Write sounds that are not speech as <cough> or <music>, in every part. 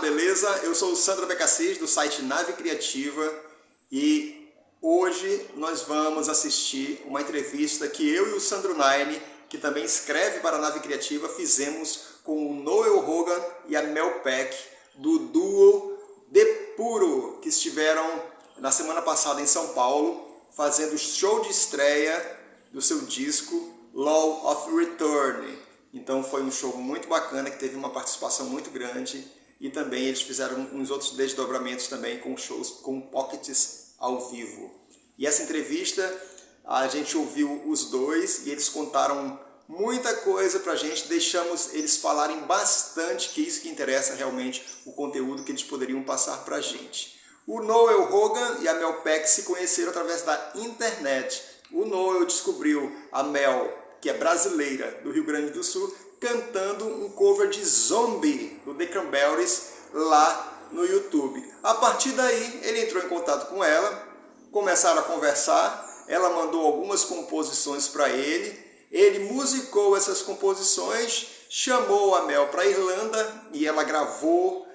beleza? Eu sou o Sandro Becassis, do site Nave Criativa, e hoje nós vamos assistir uma entrevista que eu e o Sandro Nine, que também escreve para a Nave Criativa, fizemos com o Noel Hogan e a Mel Peck, do duo De Puro, que estiveram na semana passada em São Paulo, fazendo show de estreia do seu disco Law of Return. Então foi um show muito bacana, que teve uma participação muito grande e também eles fizeram uns outros desdobramentos também com shows com pockets ao vivo. E essa entrevista a gente ouviu os dois e eles contaram muita coisa pra gente, deixamos eles falarem bastante, que é isso que interessa realmente, o conteúdo que eles poderiam passar pra gente. O Noel Hogan e a Mel Peck se conheceram através da internet. O Noel descobriu a Mel, que é brasileira, do Rio Grande do Sul, cantando um cover de Zombie, do The Cranberries, lá no YouTube. A partir daí, ele entrou em contato com ela, começaram a conversar, ela mandou algumas composições para ele, ele musicou essas composições, chamou a Mel para Irlanda e ela gravou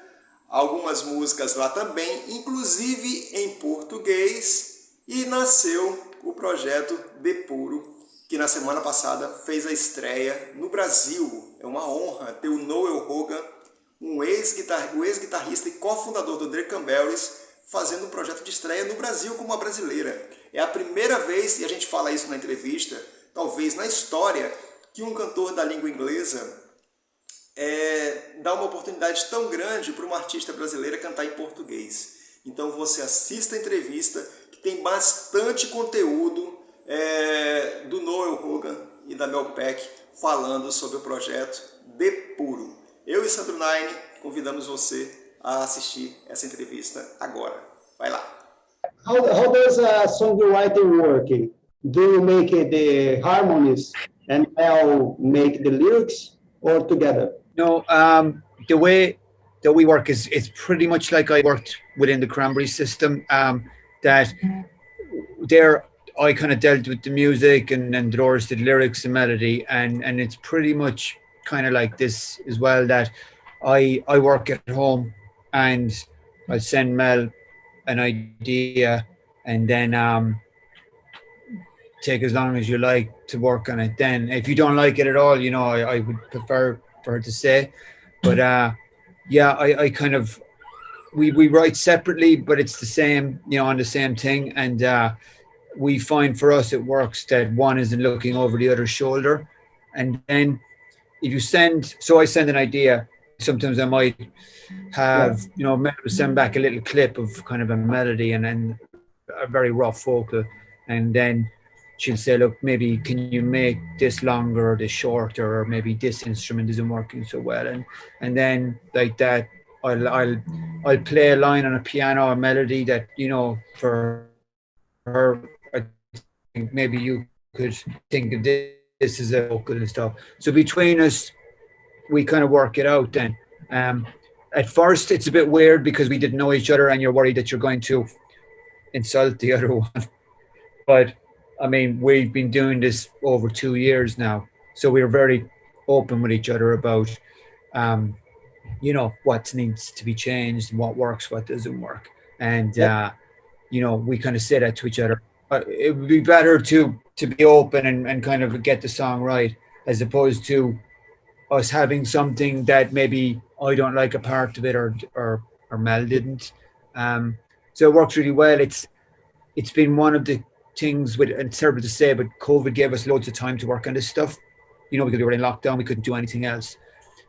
algumas músicas lá também, inclusive em português, e nasceu o projeto De Puro, que na semana passada fez a estreia no Brasil. É uma honra ter o Noel Hogan, um ex-guitarrista o ex e cofundador do The Cranberries, fazendo um projeto de estreia no Brasil como uma brasileira. É a primeira vez, e a gente fala isso na entrevista, talvez na história, que um cantor da língua inglesa é, dá uma oportunidade tão grande para uma artista brasileira cantar em português. Então você assista a entrevista, que tem bastante conteúdo é, do Noel Hogan e da Mel Peck falando sobre o projeto De Puro. Eu e Sandro Nine convidamos você a assistir essa entrevista agora. Vai lá! How, how does a songwriting work? Do you make the harmonies and Mel make the lyrics or together? No, um, the way that we work is it's pretty much like I worked within the Cranberry system. Um, that there, I kind of dealt with the music, and and Dolores did lyrics and melody, and and it's pretty much kind of like this as well. That I I work at home, and I send Mel an idea, and then um, take as long as you like to work on it. Then, if you don't like it at all, you know, I, I would prefer for her to say. But uh, yeah, I, I kind of we we write separately, but it's the same, you know, on the same thing. And uh, we find for us it works that one isn't looking over the other's shoulder. And then if you send, so I send an idea. Sometimes I might have, you know, send back a little clip of kind of a melody and then a very rough vocal, and then she'll say, look, maybe can you make this longer or this shorter, or maybe this instrument isn't working so well, and and then like that, I'll I'll I'll play a line on a piano, a melody that you know for her, maybe you could think of this, this is a vocal and stuff. So between us, we kind of work it out then. Um, at first, it's a bit weird because we didn't know each other, and you're worried that you're going to insult the <laughs> other one, but I mean, we've been doing this over two years now, so we're very open with each other about, um, you know, what needs to be changed, what works, what doesn't work, and uh, you know, we kind of say that to each other. Uh, it would be better to to be open and, and kind of get the song right, as opposed to us having something that maybe I don't like a part of it or or or Mel didn't. Um, so it works really well. It's it's been one of the things with and terrible to say, but COVID gave us loads of time to work on this stuff. You know, because we were in lockdown, we couldn't do anything else.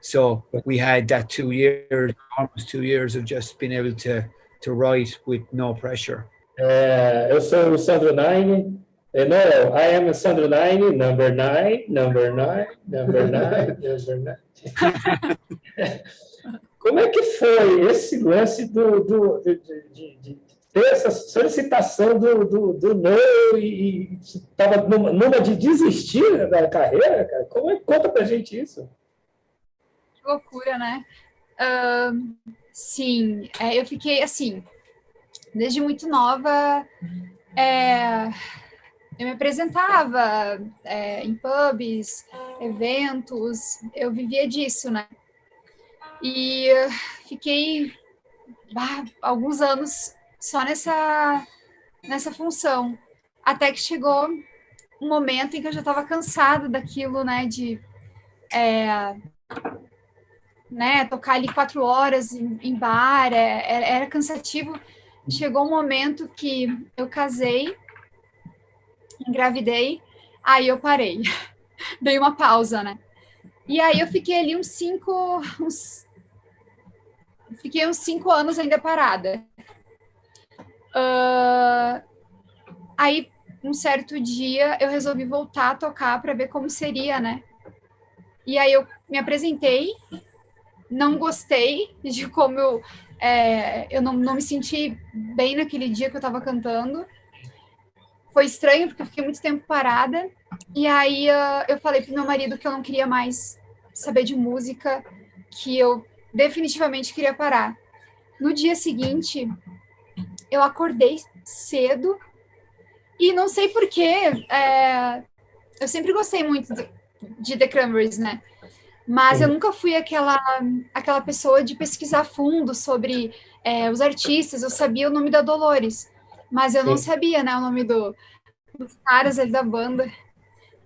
So we had that two years, almost two years of just being able to to write with no pressure. É, eu sou o Sandro Nine. No, I am Sandro Nine, number nine, number nine, number nine, <laughs> number nine. <laughs> Como é que foi esse lance do, do, de, de, de ter essa solicitação do, do, do não e estava numa, numa, de desistir da carreira, cara? Como é, conta pra gente isso. Que loucura, né? Uh, sim, é, eu fiquei assim, desde muito nova, é, eu me apresentava é, em pubs, eventos, eu vivia disso, né? E fiquei bah, alguns anos só nessa, nessa função. Até que chegou um momento em que eu já estava cansada daquilo, né, de é, né, tocar ali quatro horas em, em bar, é, era, era cansativo. Chegou um momento que eu casei, engravidei, aí eu parei, <laughs> dei uma pausa, né? E aí eu fiquei ali uns cinco, uns, fiquei uns cinco anos ainda parada. Uh, aí, um certo dia, eu resolvi voltar a tocar para ver como seria, né? E aí eu me apresentei, não gostei de como eu, é, eu não, não me senti bem naquele dia que eu estava cantando. Foi estranho, porque eu fiquei muito tempo parada. E aí uh, eu falei pro meu marido que eu não queria mais saber de música, que eu definitivamente queria parar. No dia seguinte, eu acordei cedo e não sei porquê, é, eu sempre gostei muito de The Cranberries, né? Mas eu nunca fui aquela, aquela pessoa de pesquisar fundo sobre é, os artistas. Eu sabia o nome da Dolores, mas eu não sabia, né, o nome do, dos caras ali da banda.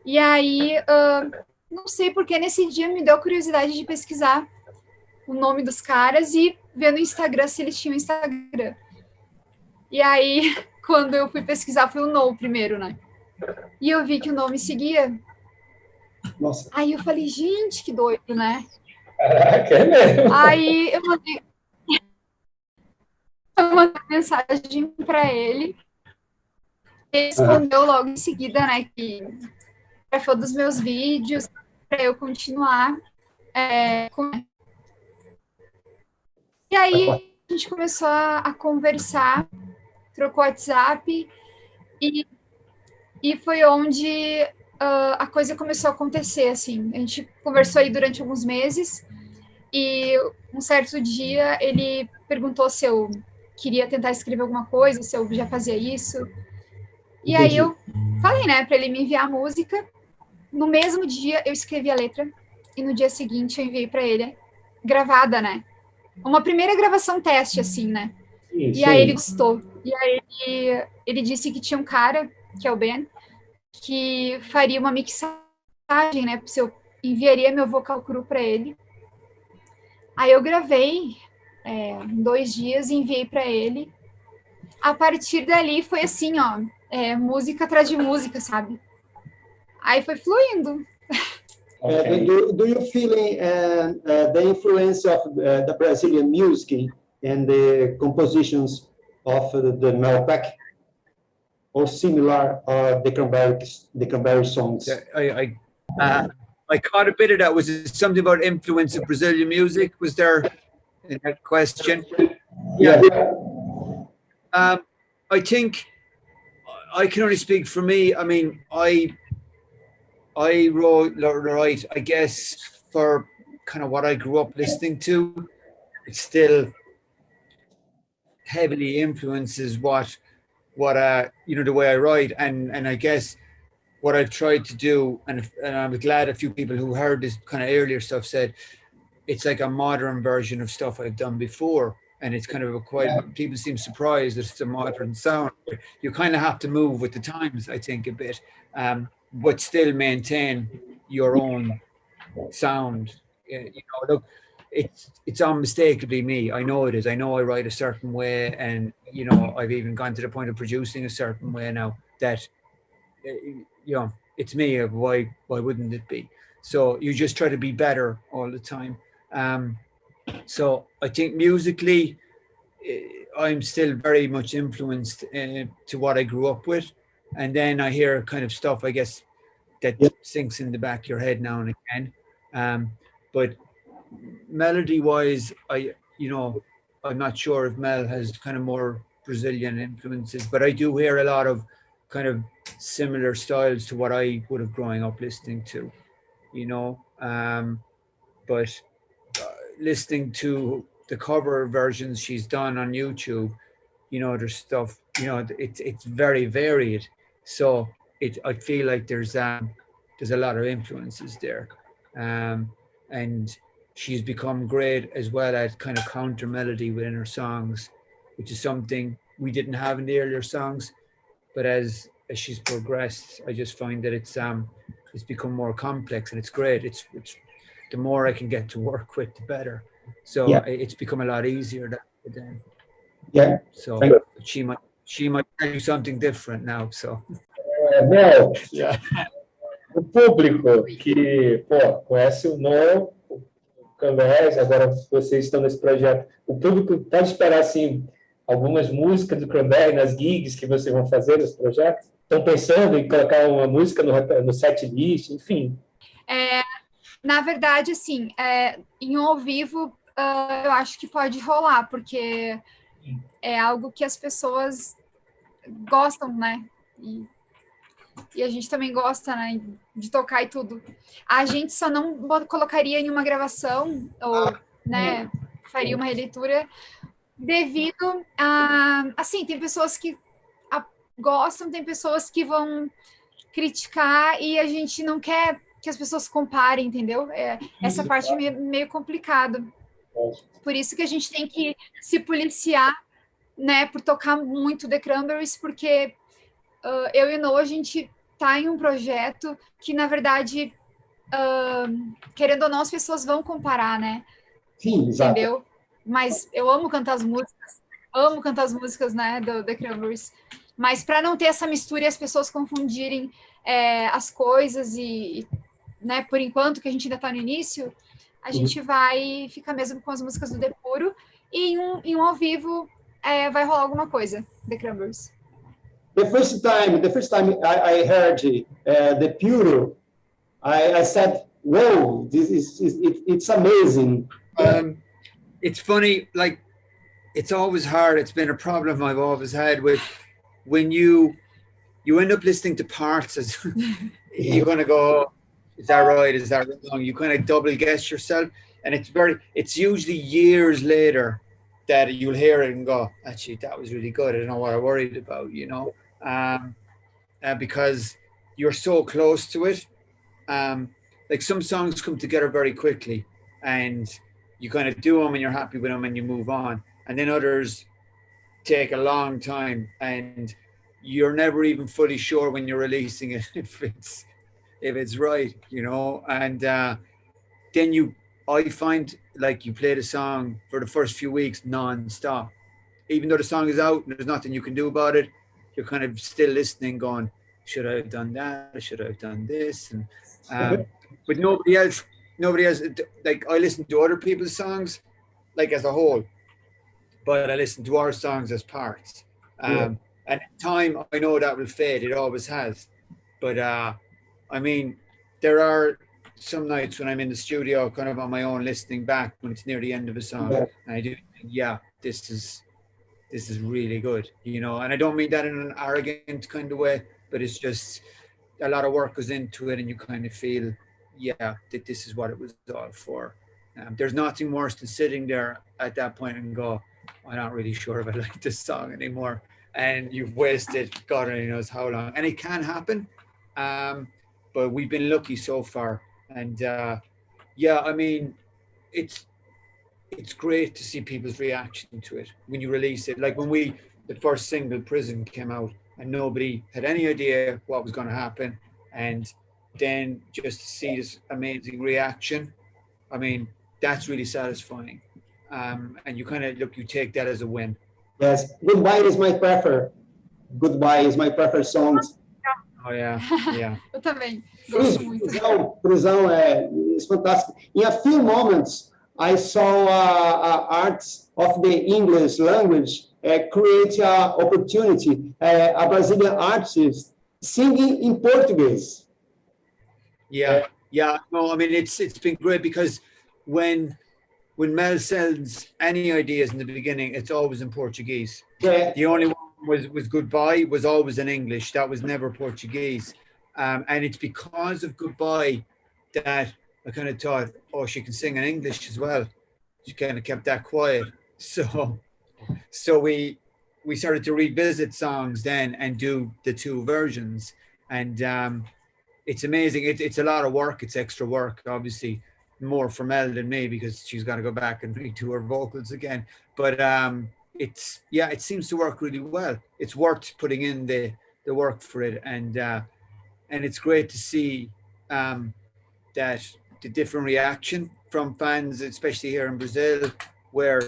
E aí, uh, não sei porque nesse dia me deu curiosidade de pesquisar o nome dos caras e ver no Instagram se eles tinham Instagram. E aí, <laughs> quando eu fui pesquisar, foi o No primeiro, né? E eu vi que o nome seguia nossa. Aí eu falei, gente, que doido, né? Caraca, é mesmo. Aí eu mandei, eu mandei mensagem para ele. Ele respondeu logo em seguida, né, que foi dos meus vídeos para eu continuar é, com... E aí a gente começou a, a conversar, trocou WhatsApp e, e foi onde uh, a coisa começou a acontecer, assim. A gente conversou aí durante alguns meses e um certo dia ele perguntou se eu queria tentar escrever alguma coisa, se eu já fazia isso. E Entendi. aí eu falei, né, para ele me enviar a música. No mesmo dia eu escrevi a letra e no dia seguinte eu enviei para ele gravada, né? Uma primeira gravação teste, assim, né? Sim, e aí ele gostou. E aí ele, ele disse que tinha um cara, que é o Ben, que faria uma mixagem, né? Se eu enviaria meu vocal cru para ele. Aí eu gravei é, dois dias e enviei para ele. A partir dali foi assim, ó, é, música atrás de música, sabe? Aí foi fluindo. <laughs> Uh, do, do you feel uh, uh, the influence of the Brazilian music and the compositions of the, the Melpac or similar uh, the Cranberry songs? I, I, uh, I caught a bit of that. Was it something about influence of Brazilian music? Was there in that question? Yeah. Um, I think I can only speak for me. I mean, I I wrote right. I guess for kind of what I grew up listening to, it still heavily influences what what uh you know the way I write. And and I guess what I've tried to do and if, and I'm glad a few people who heard this kind of earlier stuff said it's like a modern version of stuff I've done before. And it's kind of a quite yeah. people seem surprised that it's a modern sound. You kind of have to move with the times I think a bit um but still maintain your own sound. You know look it's it's unmistakably me. I know it is. I know I write a certain way, and you know I've even gone to the point of producing a certain way now. That eh, you know it's me. Why why wouldn't it be? So you just try to be better all the time. Um, so I think musically, eh, I'm still very much influenced uh, to what I grew up with, and then I hear kind of stuff I guess that sinks in the back of your head now and again. Um, but melody wise, I, you know, I'm not sure if Mel has kind of more Brazilian influences, but I do hear a lot of kind of similar styles to what I would have growing up listening to, you know. Um, but uh, listening to the cover versions she's done on YouTube, you know, there's stuff, you know, it's it's very varied. So it I feel like there's um there's a lot of influences there. Um and she's become great as well at kind of counter melody within her songs, which is something we didn't have in the earlier songs. But as as she's progressed, I just find that it's um it's become more complex and it's great. It's it's the more I can get to work with, the better. So Yeah. it's become a lot easier that then. Yeah. So she might she might tell you something different now. So É, <laughs> yeah. o público que pô, conhece o Noel, Cranberries, agora vocês estão nesse projeto, o público pode esperar assim algumas músicas do Cranberry nas gigs que vocês vão fazer nesse projeto? Estão pensando em colocar uma música no, no set list, enfim. É, na verdade, assim, é, em um ao vivo, ah, eu acho que pode rolar, porque é algo que as pessoas gostam, né? E, e a gente também gosta, né, de tocar e tudo. A gente só não colocaria em uma gravação, ou, né, faria uma releitura, devido a, assim, tem pessoas que a- gostam, tem pessoas que vão criticar e a gente não quer que as pessoas comparem, entendeu? É, essa parte é meio, meio complicada. Por isso que a gente tem que se policiar, né, por tocar muito The Cranberries, porque ah, eu e o Noah, a gente tá em um projeto que, na verdade, ah, querendo ou não, as pessoas vão comparar, né? Sim, exato. entendeu? Mas eu amo cantar as músicas, amo cantar as músicas, né, do The Cranberries. Mas para não ter essa mistura e as pessoas confundirem é, as coisas e, e, né, por enquanto que a gente ainda está no início, a gente vai ficar mesmo com as músicas do Depuro e em um, em um ao vivo é, vai rolar alguma coisa, The Cranberries. The first time, the first time I, I heard uh, the Puro, I, I said, "Whoa, this is, is it, it's amazing." Um, it's funny, like it's always hard. It's been a problem I've always had with when you you end up listening to parts as <laughs> you're gonna go, is that right? Is that wrong? You kind of double guess yourself, and it's very. It's usually years later that you'll hear it and go, actually, that was really good. I don't know what I worried about, you know, um, uh, because you're so close to it. Um, like some songs come together very quickly, and you kind of do them and you're happy with them and you move on. And then others take a long time and you're never even fully sure when you're releasing it <laughs> if it's if it's right, you know. And uh, then you, I find like you play the song for the first few weeks non-stop, even though the song is out and there's nothing you can do about it. You're kind of still listening, going, "Should I have done that? Or should I have done this?" And um, but nobody else nobody else like I listen to other people's songs like as a whole, but I listen to our songs as parts. Um, Yeah. And in time, I know that will fade. It always has. But uh, I mean, there are some nights when I'm in the studio, kind of on my own, listening back when it's near the end of a song, Yeah. and I do, yeah, this is this is really good, you know. And I don't mean that in an arrogant kind of way, but it's just a lot of work goes into it, and you kind of feel, yeah, that this is what it was all for. Um, there's nothing worse than sitting there at that point and go, I'm not really sure if I <laughs> like this song anymore. And you've wasted God only knows how long. And it can happen. Um, but we've been lucky so far. And uh, yeah, I mean, it's it's great to see people's reaction to it when you release it. Like when we the first single Prison came out and nobody had any idea what was going to happen. And then just to see this amazing reaction, I mean, that's really satisfying. Um, and you kind of look, you take that as a win. Yes, Goodbye is my prefer. Goodbye is my preferred song. Oh yeah, yeah. <laughs> Eu também. Prisão, prisão é is fantastic. In a few moments, I saw uh, uh, arts of the English language uh, create an opportunity. Uh, a Brazilian artist singing in Portuguese. Yeah, yeah. No, I mean it's it's been great because when when Mel sends any ideas in the beginning, it's always in Portuguese. Yeah, The only one was was goodbye was always in English. That was never Portuguese. Um, and it's because of goodbye that I kind of thought, oh, she can sing in English as well. She kind of kept that quiet. <laughs> So so we we started to revisit songs then and do the two versions. And um, it's amazing. It, it's a lot of work. It's extra work, obviously. more for Mel than me because she's got to go back and <laughs> redo her vocals again. But um, it's yeah, it seems to work really well. It's worth putting in the the work for it, and uh, and it's great to see um, that the different reaction from fans, especially here in Brazil, where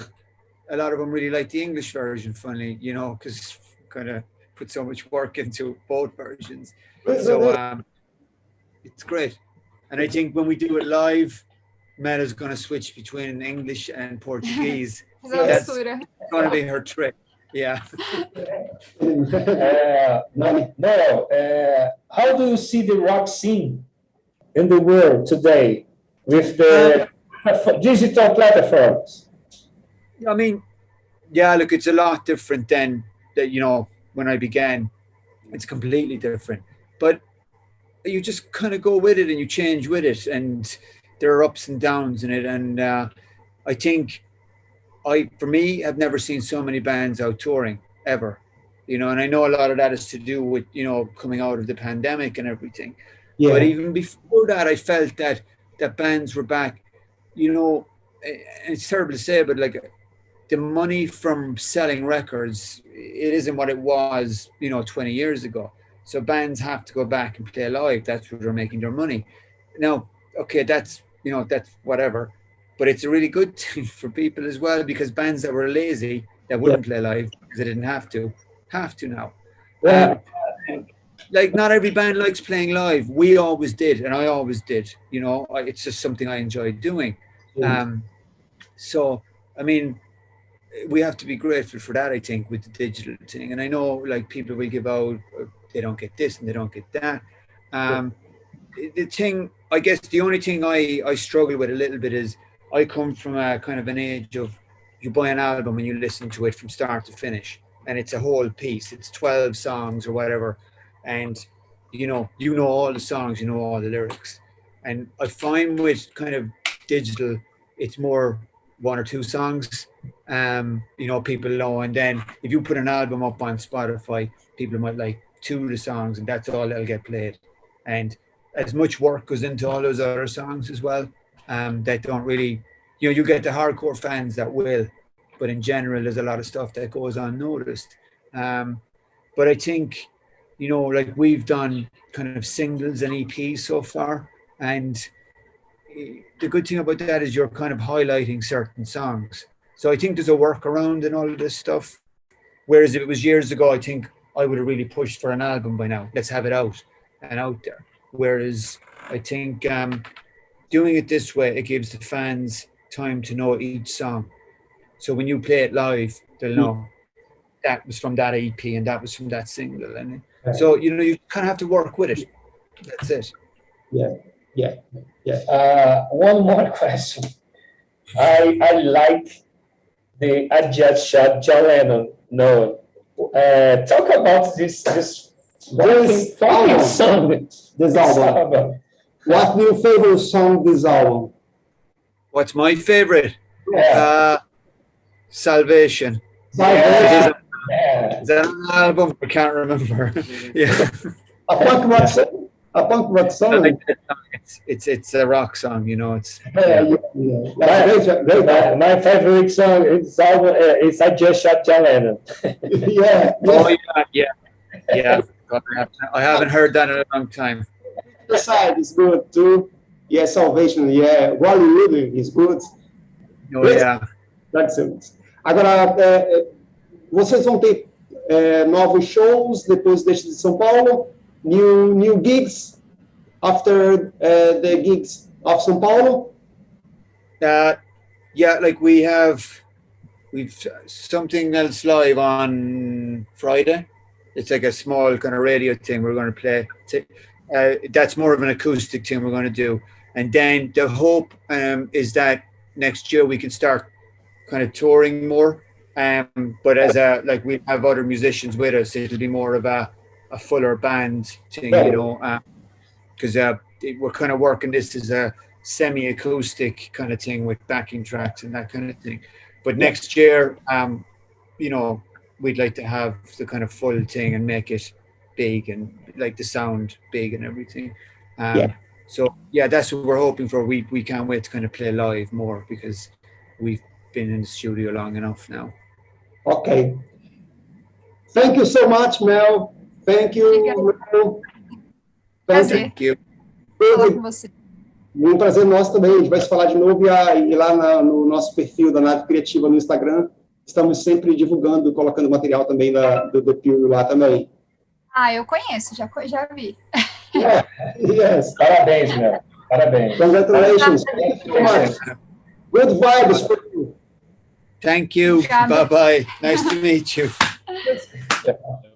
a lot of them really like the English version. Funny, you know, because kind of put so much work into both versions. So um, it's great, and I think when we do it live, Mela's going to switch between English and Portuguese. <laughs> That's going to be her trick. Yeah. <laughs> uh, no, no uh, how do you see the rock scene in the world today with the digital platforms? I mean, yeah, look, it's a lot different than that, you know, when I began. It's completely different. But you just kind of go with it and you change with it. And there are ups and downs in it. And uh, I think I, for me, I've never seen so many bands out touring ever. You know, and I know a lot of that is to do with, you know, coming out of the pandemic and everything. Yeah. But even before that, I felt that that bands were back. You know, it's terrible to say, but like the money from selling records, it isn't what it was, you know, 20 years ago. So bands have to go back and play live. That's where they're making their money. Now, okay, that's you know that's whatever, but it's a really good thing <laughs> for people as well because bands that were lazy that wouldn't yeah. play live because they didn't have to have to now. Yeah. Um, like not every band likes playing live. We always did, and I always did. You know, it's just something I enjoyed doing. Um, so, I mean, we have to be grateful for that. I think with the digital thing, and I know like people will give out, uh, they don't get this and they don't get that. Um, the thing, I guess, the only thing I I struggle with a little bit is I come from a kind of an age of you buy an album and you listen to it from start to finish, and it's a whole piece. It's twelve songs or whatever and you know you know all the songs you know all the lyrics. And i find with kind of digital it's more one or two songs um you know people know. And then if you put an album up on spotify people might like two of the songs and that's all that'll get played. And as much work goes into all those other songs as well um that don't really you know you get the hardcore fans that will. But in general there's a lot of stuff that goes unnoticed. Um but i think you know, like we've done kind of singles and EPs so far. And the good thing about that is you're kind of highlighting certain songs. So I think there's a workaround in all of this stuff. Whereas if it was years ago, I think I would have really pushed for an album by now. Let's have it out and out there. Whereas I think um, doing it this way, it gives the fans time to know each song. So when you play it live, they'll know that was from that EP and that was from that single. And so, you know, you kind of have to work with it. That's it. Yeah, yeah, yeah. Uh, one more <laughs> question. I, I like the I just shot John Lennon. No, uh, talk about this this this album. <laughs> song. This album. album. What's your favorite song this album? What's my favorite? Yeah. Uh, Salvation. Salvation. Yeah. Is that an album? I can't remember. <laughs> yeah. A punk rock song. A punk rock song. It's, it's it's a rock song, you know. It's yeah, yeah. yeah. My, my, my, favorite song is album uh, is I just shot John Lennon. <laughs> yeah. Oh yeah, yeah, yeah. I haven't heard that in a long time. The side is good too. Yeah, Salvation. Yeah, Hollywood is good. Oh yeah. That's it. Agora, Vocês vão ter é, novos shows depois deste de São Paulo, new new gigs after uh, the gigs of São Paulo. Uh, yeah, like we have, we've something else live on Friday. It's like a small kind of radio thing we're going to play. Uh, that's more of an acoustic thing we're going to do. And then the hope um, is that next year we can start kind of touring more um, but as a like we have other musicians with us, it'll be more of a, a fuller band thing, you know, Um because uh, uh, we're kind of working this as a semi-acoustic kind of thing with backing tracks and that kind of thing. But next year, um, you know, we'd like to have the kind of full thing and make it big and like the sound big and everything. Um, yeah. So yeah, that's what we're hoping for. We we can't wait to kind of play live more because we've been in the studio long enough now. Ok. Thank you so much, Mel. Thank you, Mel. Thank you. Falar com você. Um prazer nosso também. A gente vai se falar de novo e, a- e lá na- no nosso perfil da Nave Criativa no Instagram. Estamos sempre divulgando, colocando material também da, do, do Pio lá também. Ah, eu conheço, já, já vi. Yes. Parabéns, Mel. Parabéns. Congratulations. Thank you so much. Good vibes for you. Thank you. Bye-bye. Nice to meet you. <laughs>